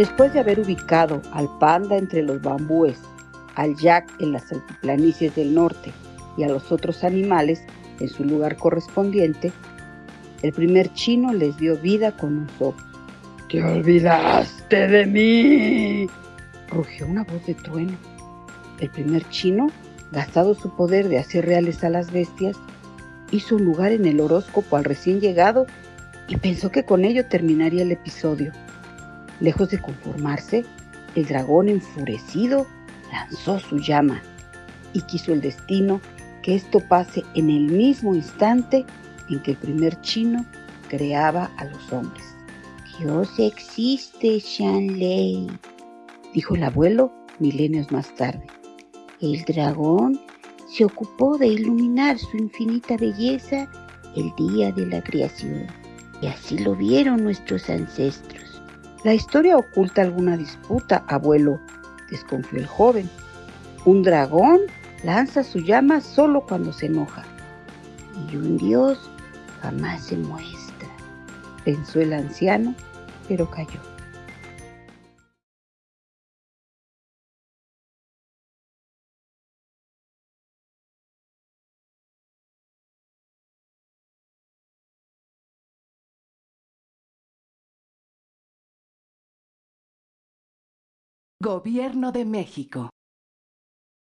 Después de haber ubicado al panda entre los bambúes, al yak en las altiplanicies del norte y a los otros animales en su lugar correspondiente, el primer chino les dio vida con un soplo. ¡Te olvidaste de mí! rugió una voz de trueno. El primer chino, gastado su poder de hacer reales a las bestias, hizo un lugar en el horóscopo al recién llegado y pensó que con ello terminaría el episodio. Lejos de conformarse, el dragón enfurecido lanzó su llama y quiso el destino que esto pase en el mismo instante en que el primer chino creaba a los hombres. Dios existe, Shanley, dijo el abuelo milenios más tarde. El dragón se ocupó de iluminar su infinita belleza el día de la creación, y así lo vieron nuestros ancestros. La historia oculta alguna disputa, abuelo, desconfió el joven. Un dragón lanza su llama solo cuando se enoja. Y un dios jamás se muestra, pensó el anciano, pero cayó. Gobierno de México